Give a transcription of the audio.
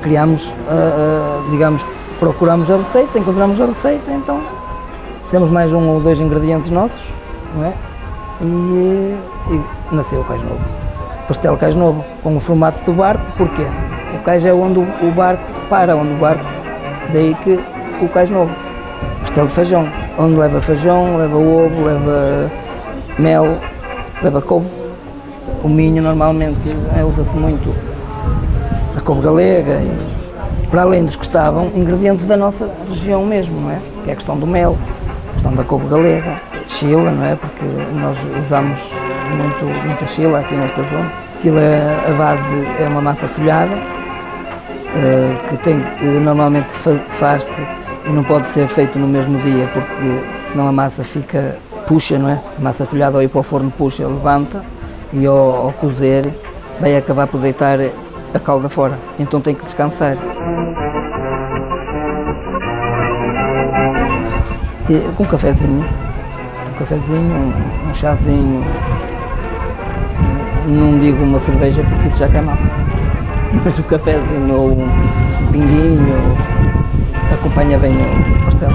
recriamos, uh, uh, digamos, procuramos a receita, encontramos a receita, então temos mais um ou dois ingredientes nossos, não é? E, e nasceu o cais novo. Pastel cais novo, com o formato do barco, porquê? O cais é onde o barco para, onde o barco, daí que o cais novo. Pastel de feijão, onde leva feijão, leva ovo, leva mel, leva couve. O minho normalmente é, usa-se muito a couve galega e, para além dos que estavam, ingredientes da nossa região mesmo, não é? Que é a questão do mel, a questão da couve galega, chila, não é? Porque nós usamos muito, muita chila aqui nesta zona. Aquilo é, a base é uma massa folhada, uh, que tem, uh, normalmente faz-se e não pode ser feito no mesmo dia, porque senão a massa fica, puxa, não é? A massa folhada ao ir para o forno puxa, levanta e ao, ao cozer vai acabar por deitar a calda fora, então tem que descansar. E, com um cafezinho, um cafezinho, um, um chazinho, não digo uma cerveja porque isso já cai mal, mas um cafezinho ou um pinguinho acompanha bem o pastel.